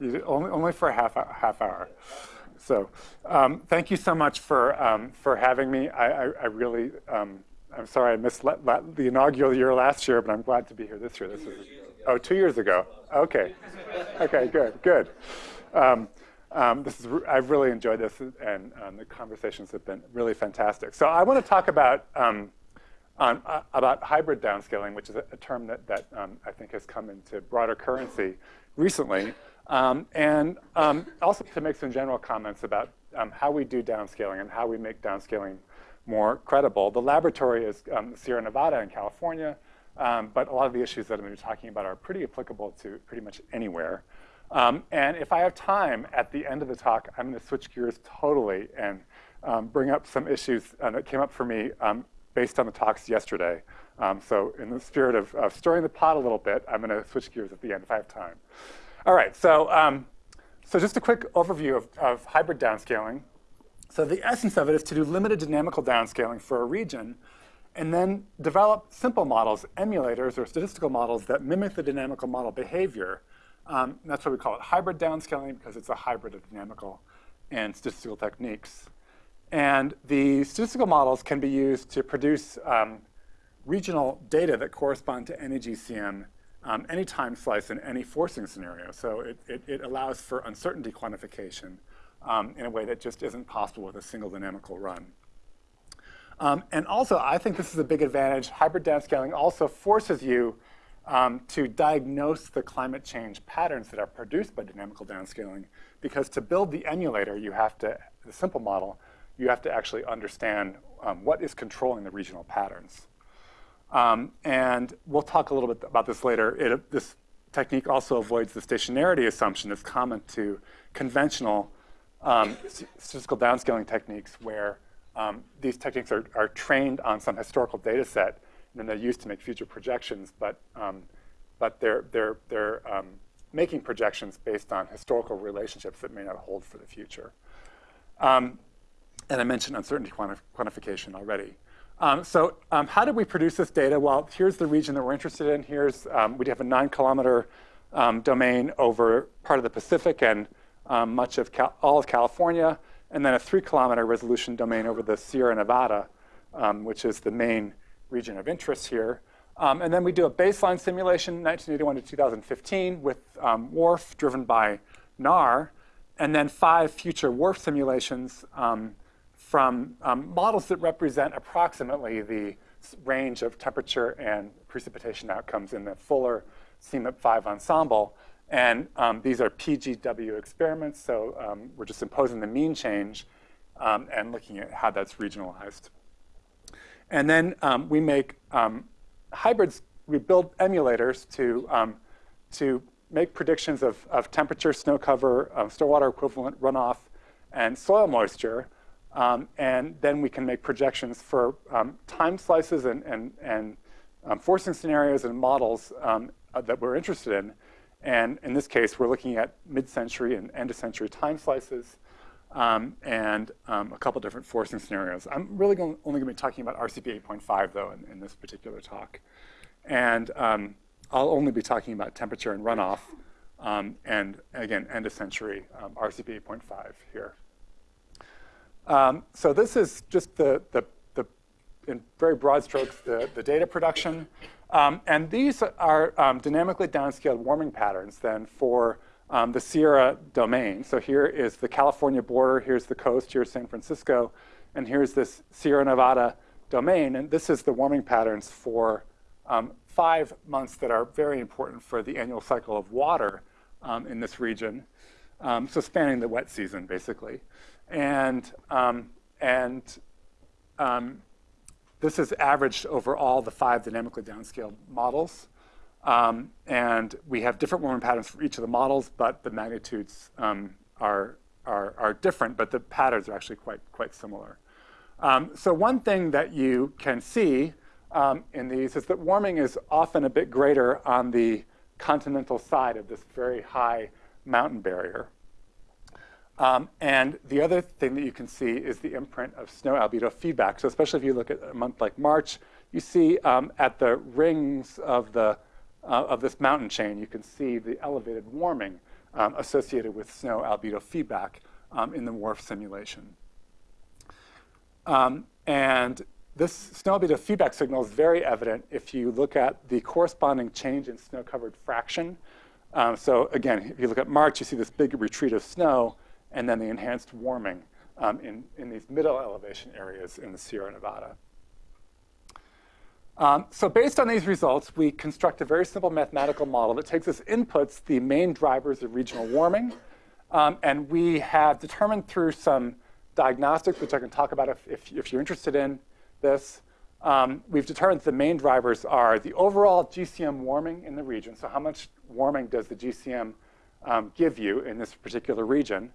Only, only for a half, half hour. So um, thank you so much for, um, for having me. I, I, I really, um, I'm sorry I missed the inaugural year last year, but I'm glad to be here this year. This is, oh, two years ago. Okay. Okay, good, good. Um, um, this is, I've really enjoyed this, and um, the conversations have been really fantastic. So I want to talk about um, on, uh, about hybrid downscaling, which is a, a term that, that um, I think has come into broader currency recently, um, and um, also to make some general comments about how we do downscaling and how we make downscaling more credible. The laboratory is Sierra Nevada in California, but a lot of the issues that I'm going to be talking about are pretty applicable to pretty much anywhere. Um, and if I have time at the end of the talk, I'm going to switch gears totally and um, bring up some issues uh, that came up for me um, based on the talks yesterday. Um, so in the spirit of, of, stirring the pot a little bit, I'm going to switch gears at the end if I have time. All right, so, um, so just a quick overview of, of hybrid downscaling. So the essence of it is to do limited dynamical downscaling for a region and then develop simple models, emulators or statistical models that mimic the dynamical model behavior um, that's why we call it hybrid downscaling, because it's a hybrid of dynamical and statistical techniques. And the statistical models can be used to produce um, regional data that correspond to any GCM, um, any time slice in any forcing scenario. So it, it, it allows for uncertainty quantification um, in a way that just isn't possible with a single dynamical run. Um, and also, I think this is a big advantage. Hybrid downscaling also forces you um, to diagnose the climate change patterns that are produced by dynamical downscaling. Because to build the emulator, you have to, the simple model, you have to actually understand um, what is controlling the regional patterns. Um, and we'll talk a little bit about this later. It, this technique also avoids the stationarity assumption that's common to conventional um, statistical downscaling techniques where um, these techniques are, are trained on some historical data set and then they're used to make future projections, but, um, but they're, they're, they're um, making projections based on historical relationships that may not hold for the future. Um, and I mentioned uncertainty quanti quantification already. Um, so um, how did we produce this data? Well, here's the region that we're interested in. Here's, um, we have a nine kilometer domain over part of the Pacific and much of Cal all of California, and then a three kilometer resolution domain over the Sierra Nevada, which is the main region of interest here. Um, and then we do a baseline simulation, 1981 to 2015, with um, WRF driven by NARR, and then five future WRF simulations um, from um, models that represent approximately the range of temperature and precipitation outcomes in the fuller CMIP5 ensemble. And um, these are PGW experiments, so um, we're just imposing the mean change and looking at how that's regionalized. And then um, we make um, hybrids, we build emulators to, um, to make predictions of, of temperature, snow cover, um, snow water equivalent runoff, and soil moisture. Um, and then we can make projections for um, time slices and, and, and forcing scenarios and models uh, that we're interested in. And in this case, we're looking at mid-century and end-of-century time slices um, and um, a couple different forcing scenarios. I'm really going, only going to be talking about RCP 8.5, though, in, in, this particular talk. And um, I'll only be talking about temperature and runoff, um, and again, end of century um, RCP 8.5 here. Um, so this is just the, the, the, in very broad strokes, the, the data production. and these are dynamically downscaled warming patterns then for um, the Sierra domain. So here is the California border, here's the coast, here's San Francisco, and here's this Sierra Nevada domain. And this is the warming patterns for um, five months that are very important for the annual cycle of water um, in this region. Um, so spanning the wet season, basically. And, um, and um, this is averaged over all the five dynamically downscaled models. Um, and we have different warming patterns for each of the models, but the magnitudes um, are, are, are, different, but the patterns are actually quite, quite similar. Um, so one thing that you can see um, in these is that warming is often a bit greater on the continental side of this very high mountain barrier. Um, and the other thing that you can see is the imprint of snow albedo feedback. So especially if you look at a month like March, you see um, at the rings of the uh, of this mountain chain, you can see the elevated warming um, associated with snow albedo feedback um, in the WRF simulation. Um, and this snow albedo feedback signal is very evident if you look at the corresponding change in snow-covered fraction. Um, so again, if you look at March, you see this big retreat of snow and then the enhanced warming um, in, in these middle elevation areas in the Sierra Nevada. Um, so based on these results, we construct a very simple mathematical model that takes as inputs the main drivers of regional warming. Um, and we have determined through some diagnostics, which I can talk about if, if, if you're interested in this, um, we've determined the main drivers are the overall GCM warming in the region. So how much warming does the GCM um, give you in this particular region?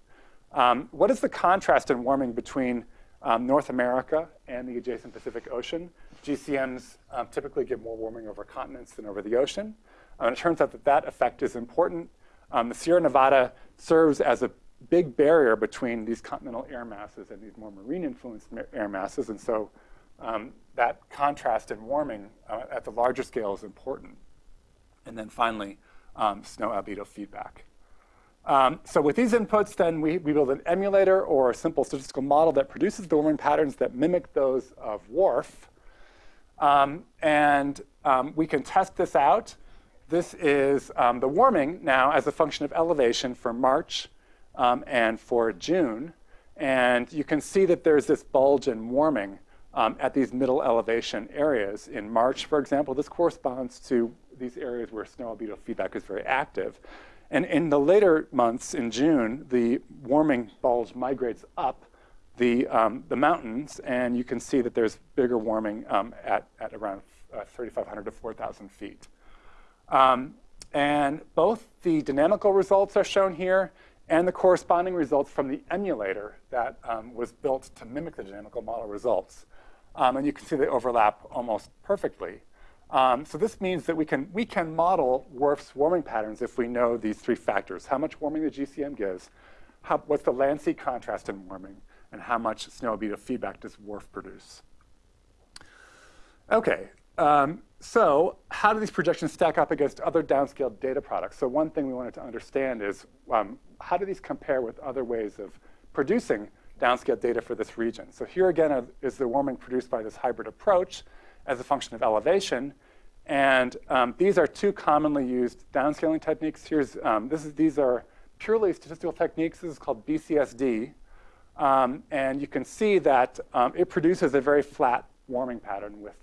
Um, what is the contrast in warming between um, North America and the adjacent Pacific Ocean? GCMs um, typically give more warming over continents than over the ocean. Uh, and it turns out that that effect is important. Um, the Sierra Nevada serves as a big barrier between these continental air masses and these more marine-influenced air masses. And so um, that contrast in warming uh, at the larger scale is important. And then finally, um, snow albedo feedback. Um, so with these inputs, then we, we build an emulator or a simple statistical model that produces the warming patterns that mimic those of WRF. Um, and um, we can test this out. This is um, the warming now as a function of elevation for March um, and for June. And you can see that there's this bulge in warming um, at these middle elevation areas. In March, for example, this corresponds to these areas where snow albedo feedback is very active. And in the later months, in June, the warming bulge migrates up the, um, the mountains, and you can see that there's bigger warming um, at, at around uh, 3,500 to 4,000 feet. Um, and both the dynamical results are shown here and the corresponding results from the emulator that um, was built to mimic the dynamical model results. Um, and you can see they overlap almost perfectly. Um, so this means that we can, we can model WRF's warming patterns if we know these three factors. How much warming the GCM gives, how, what's the land-sea contrast in warming, and how much snow albedo feedback does WRF produce. Okay, um, so how do these projections stack up against other downscaled data products? So one thing we wanted to understand is um, how do these compare with other ways of producing downscaled data for this region? So here again is the warming produced by this hybrid approach as a function of elevation. And um, these are two commonly used downscaling techniques. Here's, um, this is, these are purely statistical techniques. This is called BCSD. Um, and you can see that um, it produces a very flat warming pattern with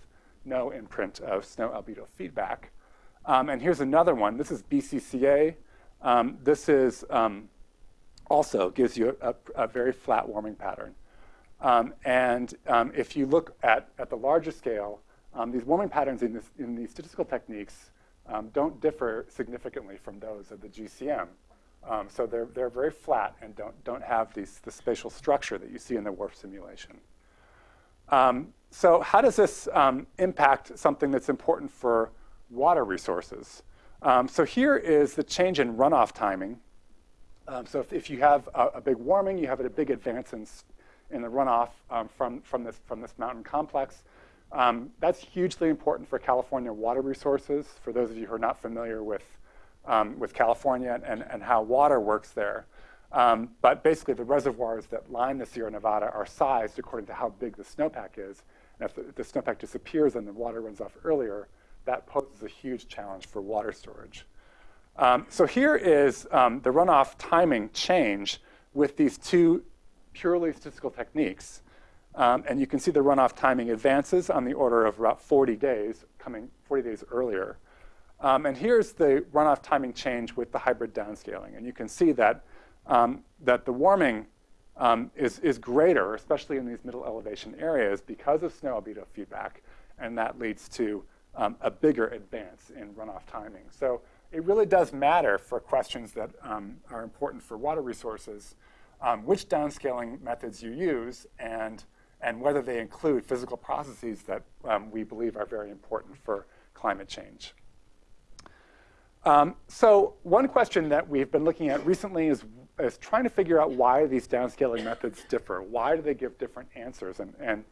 no imprint of snow albedo feedback. Um, and here's another one. This is BCCA. Um, this is also gives you a, a, very flat warming pattern. And if you look at, at the larger scale, these warming patterns in, this, in these statistical techniques don't differ significantly from those of the GCM. Um, so they're, they're very flat and don't, don't have these, the spatial structure that you see in the WRF simulation. Um, so how does this um, impact something that's important for water resources? Um, so here is the change in runoff timing. Um, so if, if, you have a, a, big warming, you have a big advance in, in the runoff um, from, from, this, from this mountain complex. That's hugely important for California water resources. For those of you who are not familiar with um, with California and, and how water works there. Um, but basically, the reservoirs that line the Sierra Nevada are sized according to how big the snowpack is. And if the, if the snowpack disappears and the water runs off earlier, that poses a huge challenge for water storage. Um, so here is um, the runoff timing change with these two purely statistical techniques. Um, and you can see the runoff timing advances on the order of about 40 days, coming 40 days earlier. Um, and here's the runoff timing change with the hybrid downscaling. And you can see that, um, that the warming um, is, is greater, especially in these middle elevation areas, because of snow albedo feedback. And that leads to um, a bigger advance in runoff timing. So it really does matter for questions that um, are important for water resources, which downscaling methods you use and, and whether they include physical processes that we believe are very important for climate change. Um, so one question that we've been looking at recently is, is trying to figure out why these downscaling methods differ. Why do they give different answers? And, and,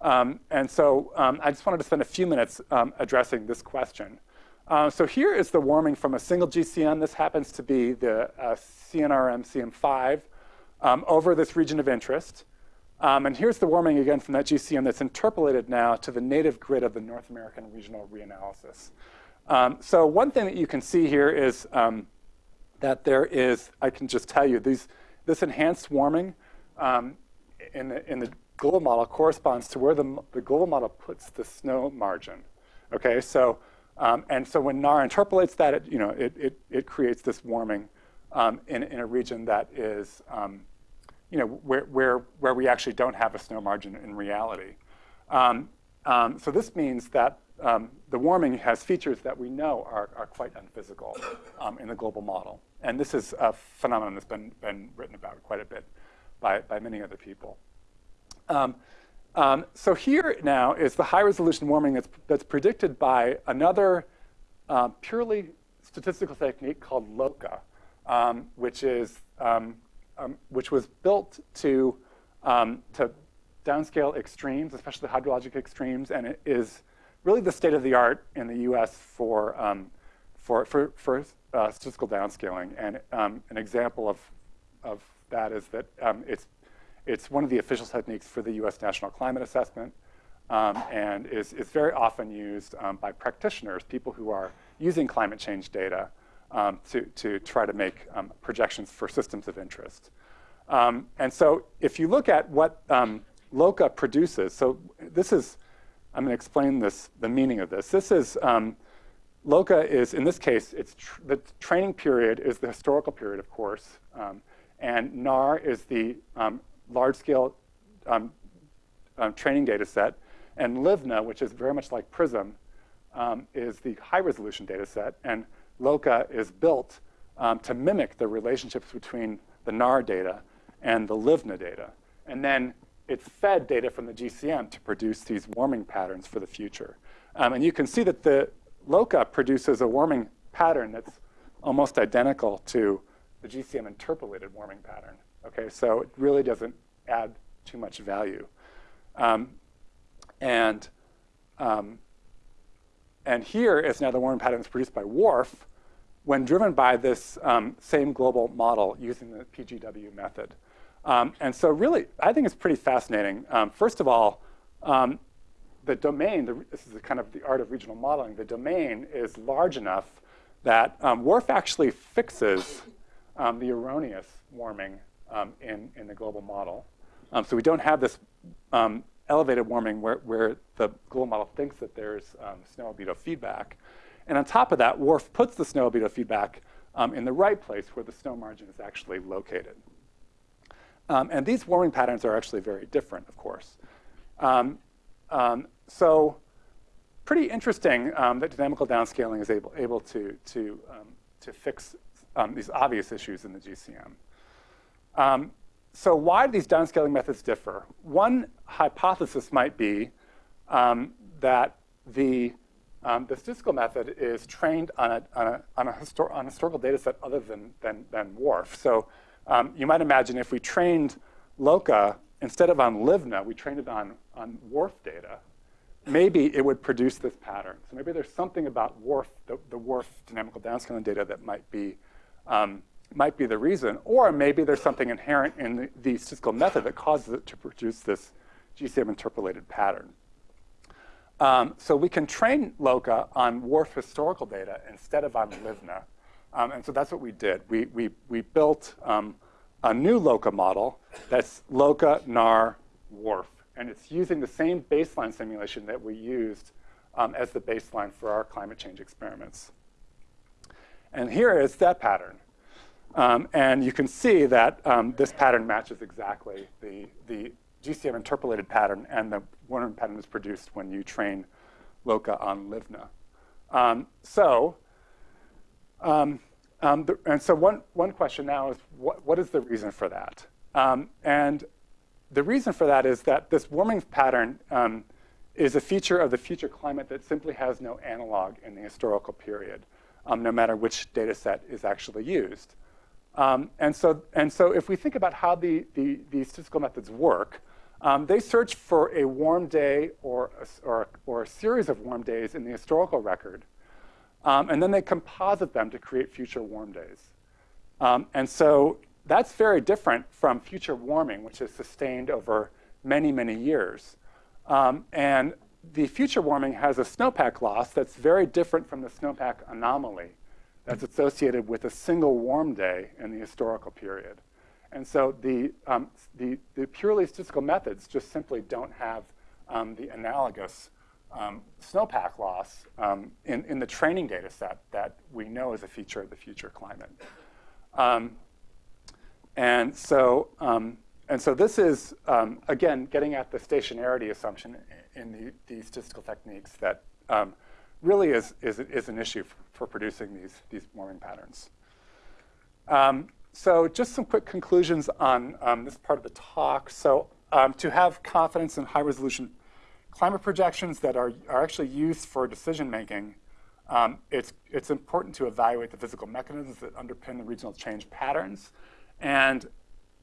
um, and so um, I just wanted to spend a few minutes um, addressing this question. Uh, so here is the warming from a single GCM. This happens to be the uh, CNRM CM5 um, over this region of interest. Um, and here's the warming again from that GCM that's interpolated now to the native grid of the North American regional reanalysis. Um, so one thing that you can see here is um, that there is, I can just tell you, these, this enhanced warming um, in, the, in the global model corresponds to where the, the global model puts the snow margin. Okay, so um, and so when NARR interpolates that, it, you know, it, it, it creates this warming um, in, in a region that is, um, you know, where, where, where we actually don't have a snow margin in reality. Um, um, so this means that um, the warming has features that we know are, are quite unphysical in the global model. And this is a phenomenon that's been, been written about quite a bit by, by many other people. Um, um, so here now is the high resolution warming that's, that's predicted by another uh, purely statistical technique called LOCA, um, which, is, um, um which was built to, um, to downscale extremes, especially hydrologic extremes, and it is really the state of the art in the US for, for, for, for uh, statistical downscaling. And an example of, of that is that it's it's one of the official techniques for the US National Climate Assessment um, and is, is very often used um, by practitioners, people who are using climate change data um, to, to try to make um, projections for systems of interest. Um, and so if you look at what um, LOCA produces, so this is, I'm going to explain this, the meaning of this. This is, LOCA is, in this case, it's tr the training period is the historical period, of course, and NARR is the um, large-scale um, um, training data set. And Livneh, which is very much like PRISM, um, is the high-resolution data set. And LOCA is built um, to mimic the relationships between the NARR data and the Livneh data. And then it's fed data from the GCM to produce these warming patterns for the future. Um, and you can see that the LOCA produces a warming pattern that's almost identical to the GCM interpolated warming pattern. Okay, so it really doesn't add too much value. Um, and, um, and here is now the warming patterns produced by WRF when driven by this um, same global model using the PGW method. Um, and so really, I think it's pretty fascinating. Um, first of all, um, the domain, the, this is kind of the art of regional modeling, the domain is large enough that um, WRF actually fixes um, the erroneous warming um, in, in the global model. So we don't have this elevated warming where, where the global model thinks that there's snow albedo feedback. And on top of that, WRF puts the snow albedo feedback um, in the right place where the snow margin is actually located. Um, and these warming patterns are actually very different, of course. so pretty interesting that dynamical downscaling is able, able to, to, to fix these obvious issues in the GCM. Um, so why do these downscaling methods differ? One hypothesis might be um, that the, um, the statistical method is trained on a, on a, on a, histor on a historical data set other than, than, than WRF. So um, you might imagine if we trained LOCA, instead of on Livneh, we trained it on, on WRF data, maybe it would produce this pattern. So maybe there's something about WRF, the, the WRF dynamical downscaling data that might be um, might be the reason, or maybe there's something inherent in the, the statistical method that causes it to produce this GCM interpolated pattern. Um, so we can train LOCA on WRF historical data instead of on Livneh. Um, and so that's what we did. We, we, we built um, a new LOCA model that's LOCA, NARR, WRF. And it's using the same baseline simulation that we used um, as the baseline for our climate change experiments. And here is that pattern. Um, and you can see that um, this pattern matches exactly the, the GCM interpolated pattern and the Warner pattern is produced when you train LOCA on Livneh. Um, so, um, um, the, and so one, one question now is what, what is the reason for that? Um, and the reason for that is that this warming pattern is a feature of the future climate that simply has no analog in the historical period, no matter which data set is actually used. Um, and, so, and so if we think about how the, the, the statistical methods work, um, they search for a warm day or a, or, or a series of warm days in the historical record. Um, and then they composite them to create future warm days. Um, and so that's very different from future warming, which is sustained over many, many years. Um, and the future warming has a snowpack loss that's very different from the snowpack anomaly that's associated with a single warm day in the historical period. And so the, um, the, the, purely statistical methods just simply don't have um, the analogous um, snowpack loss um, in, in the training data set that we know is a feature of the future climate. Um, and so, um, and so this is, again, getting at the stationarity assumption in the, the statistical techniques that really is, is, is an issue for, for producing these, these warming patterns. Um, so just some quick conclusions on um, this part of the talk. So um, to have confidence in high resolution climate projections that are, are actually used for decision making, um, it's, it's important to evaluate the physical mechanisms that underpin the regional change patterns. And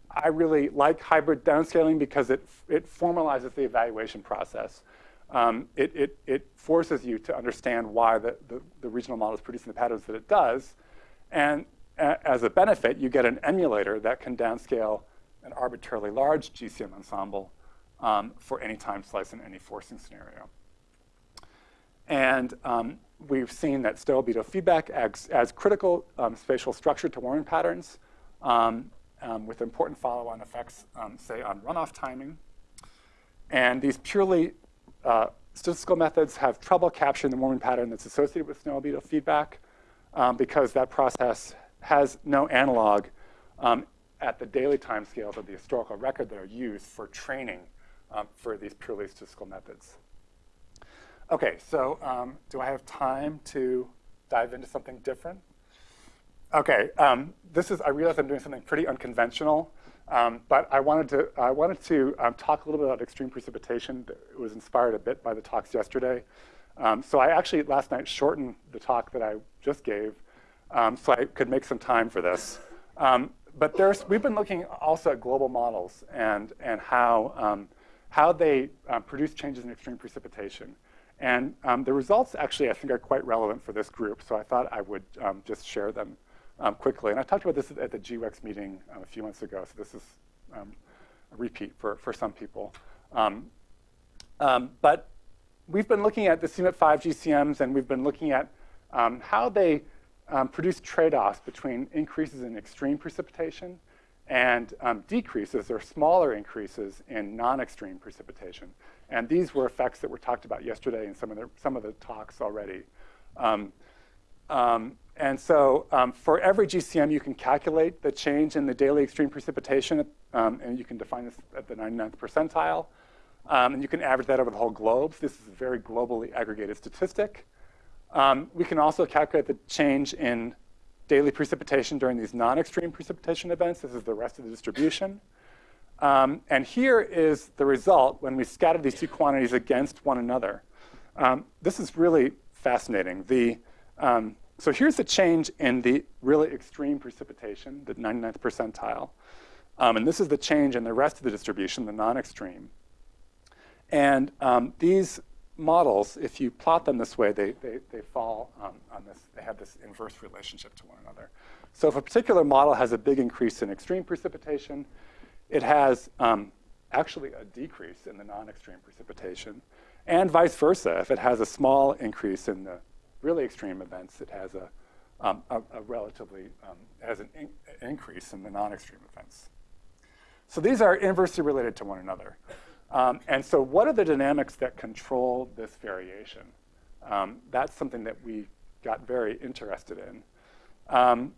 I really like hybrid downscaling because it, it formalizes the evaluation process. Um, it, it, it, forces you to understand why the, the, the, regional model is producing the patterns that it does. And as a benefit, you get an emulator that can downscale an arbitrarily large GCM ensemble um, for any time slice in any forcing scenario. And um, we've seen that snow-albedo feedback adds, adds critical um, spatial structure to warming patterns um, um, with important follow-on effects, um, say, on runoff timing. And these purely uh, statistical methods have trouble capturing the warming pattern that's associated with snow-albedo feedback because that process has no analog um, at the daily time scales of the historical record that are used for training um, for these purely statistical methods. Okay, so um, do I have time to dive into something different? Okay, um, this is, I realize I'm doing something pretty unconventional, um, but I wanted to, I wanted to um, talk a little bit about extreme precipitation. It was inspired a bit by the talks yesterday. so I actually, last night, shortened the talk that I just gave um, so I could make some time for this. Um, but there's, we've been looking also at global models and, and how, um, how they um, produce changes in extreme precipitation. And um, the results actually, I think, are quite relevant for this group. So I thought I would um, just share them quickly. And I talked about this at the GEWEX meeting a few months ago. So this is a repeat for, for some people. but we've been looking at the CMIP 5 GCMs, and we've been looking at how they um, produce trade-offs between increases in extreme precipitation and um, decreases or smaller increases in non-extreme precipitation. And these were effects that were talked about yesterday in some of the, some of the talks already. Um, um and so um, for every GCM, you can calculate the change in the daily extreme precipitation, um, and you can define this at the 99th percentile. and you can average that over the whole globe. This is a very globally aggregated statistic. Um, we can also calculate the change in daily precipitation during these non-extreme precipitation events. This is the rest of the distribution. Um, and here is the result when we scatter these two quantities against one another. Um, this is really fascinating. The, um, so here's the change in the really extreme precipitation, the 99th percentile. Um, and this is the change in the rest of the distribution, the non-extreme. And um, these models, if you plot them this way, they, they, they fall um, on this, they have this inverse relationship to one another. So if a particular model has a big increase in extreme precipitation, it has um, actually a decrease in the non-extreme precipitation. And vice versa, if it has a small increase in the really extreme events, it has a, um, a, a, relatively, um, has an in increase in the non-extreme events. So these are inversely related to one another. Um, and so what are the dynamics that control this variation? Um, that's something that we got very interested in. Um,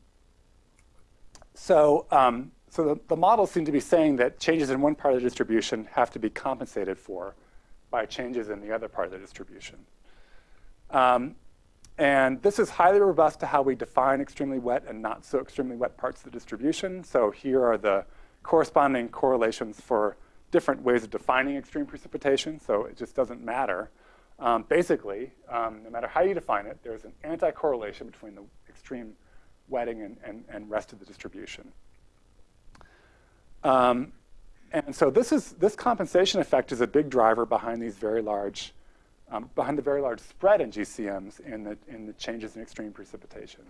so um, so the, the, models seem to be saying that changes in one part of the distribution have to be compensated for by changes in the other part of the distribution. Um, and this is highly robust to how we define extremely wet and not so extremely wet parts of the distribution. So here are the corresponding correlations for different ways of defining extreme precipitation, so it just doesn't matter. Um, basically, um, no matter how you define it, there's an anti-correlation between the extreme wetting and, and, and rest of the distribution. Um, and so this, is, this compensation effect is a big driver behind these very large um, behind the very large spread in GCMs in the, in the changes in extreme precipitation.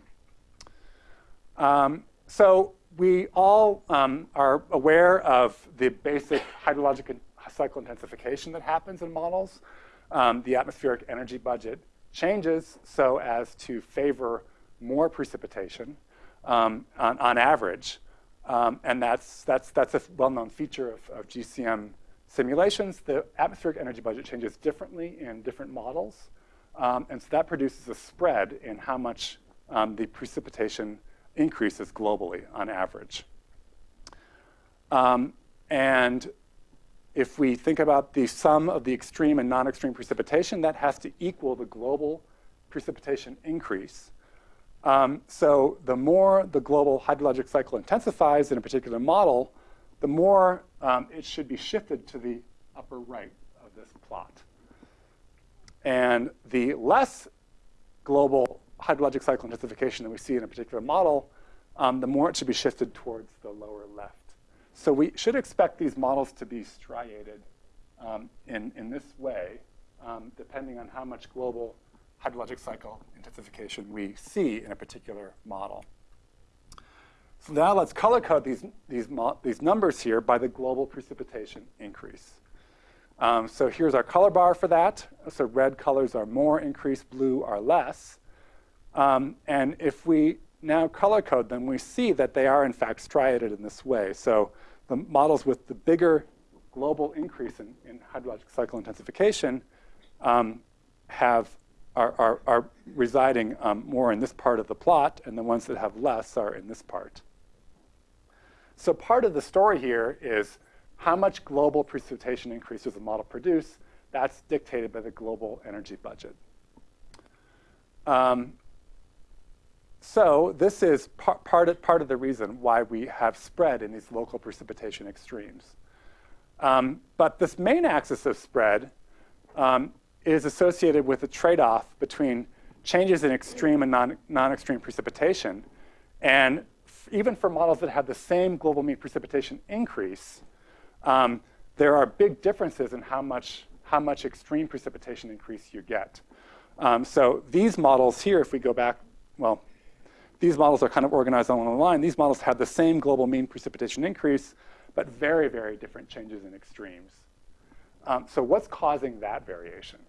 So we all um, are aware of the basic hydrologic cycle intensification that happens in models. Um, the atmospheric energy budget changes so as to favor more precipitation um, on, on, average. Um, and that's, that's, that's a well-known feature of, of GCM simulations. The atmospheric energy budget changes differently in different models. Um, and so that produces a spread in how much um, the precipitation increases globally on average. Um, and if we think about the sum of the extreme and non-extreme precipitation, that has to equal the global precipitation increase. Um, so the more the global hydrologic cycle intensifies in a particular model, the more um, it should be shifted to the upper right of this plot. And the less global hydrologic cycle intensification that we see in a particular model, um, the more it should be shifted towards the lower left. So we should expect these models to be striated um, in, in this way, um, depending on how much global hydrologic cycle intensification we see in a particular model. So now let's color code these, these, these numbers here by the global precipitation increase. Um, so here's our color bar for that. So red colors are more increased, blue are less. Um, and if we now color code them, we see that they are in fact striated in this way. So the models with the bigger global increase in, in hydrologic cycle intensification um, have are, are, are residing um, more in this part of the plot, and the ones that have less are in this part. So part of the story here is how much global precipitation increase does the model produce? That's dictated by the global energy budget. Um, so this is par part, of, part of the reason why we have spread in these local precipitation extremes. Um, but this main axis of spread um, is associated with a trade-off between changes in extreme and non-extreme non precipitation. And even for models that have the same global mean precipitation increase, um, there are big differences in how much, how much extreme precipitation increase you get. Um, so these models here, if we go back, well, these models are kind of organized along the line. These models have the same global mean precipitation increase, but very, very different changes in extremes. Um, so what's causing that variation?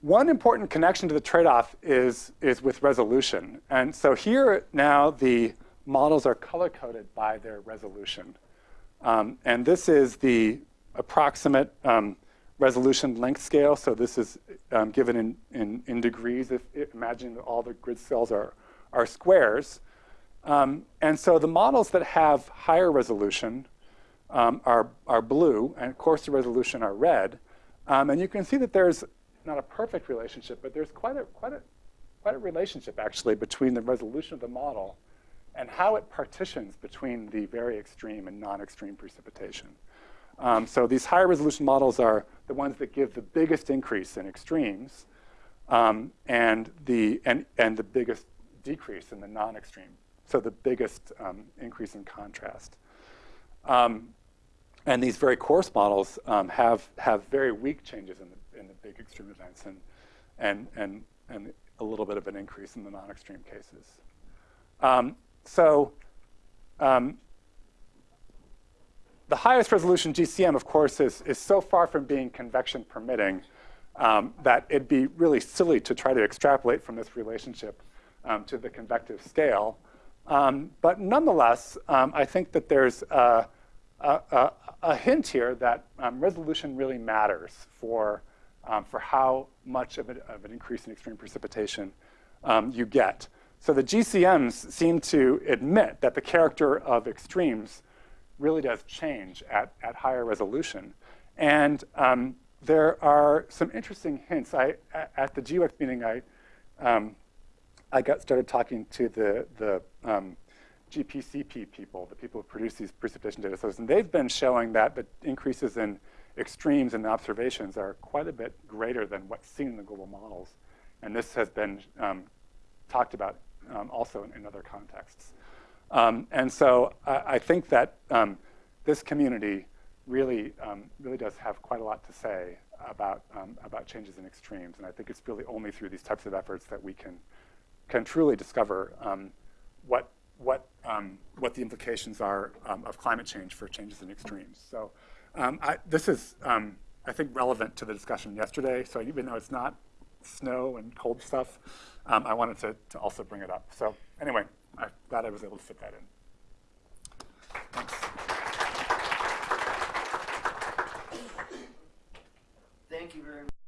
One important connection to the trade-off is, is with resolution. And so here now the models are color-coded by their resolution. Um, and this is the approximate um, resolution length scale. So this is um, given in, in, in, degrees. If, imagine that all the grid cells are, are squares. Um, and so the models that have higher resolution um, are, are blue, and coarser resolution are red. Um, and you can see that there's not a perfect relationship, but there's quite a, quite a, quite a relationship actually between the resolution of the model and how it partitions between the very extreme and non-extreme precipitation. Um, so these higher resolution models are the ones that give the biggest increase in extremes um, and, the, and, and the biggest decrease in the non-extreme. So the biggest um, increase in contrast. Um, and these very coarse models um, have, have very weak changes in the in the big extreme events and, and, and, and a little bit of an increase in the non-extreme cases. Um, so um, the highest resolution GCM, of course, is, is so far from being convection permitting um, that it'd be really silly to try to extrapolate from this relationship um, to the convective scale. Um, but nonetheless, um, I think that there's a, a, a hint here that um, resolution really matters for um, for how much of, of, an increase in extreme precipitation you get. So the GCMs seem to admit that the character of extremes really does change at, at higher resolution. And um, there are some interesting hints. I, at the GEWEX meeting, I, um, I got started talking to the, the um, GPCP people, the people who produce these precipitation data sets, and they've been showing that the increases in extremes in observations are quite a bit greater than what's seen in the global models. And this has been um, talked about um, also in, in, other contexts. Um, and so I, I think that um, this community really, um, really does have quite a lot to say about, um, about changes in extremes. And I think it's really only through these types of efforts that we can, can truly discover um, what, what, um, what the implications are um, of climate change for changes in extremes. So um, I, this is, I think, relevant to the discussion yesterday. So even though it's not snow and cold stuff, I wanted to, to also bring it up. So anyway, I'm glad I was able to fit that in.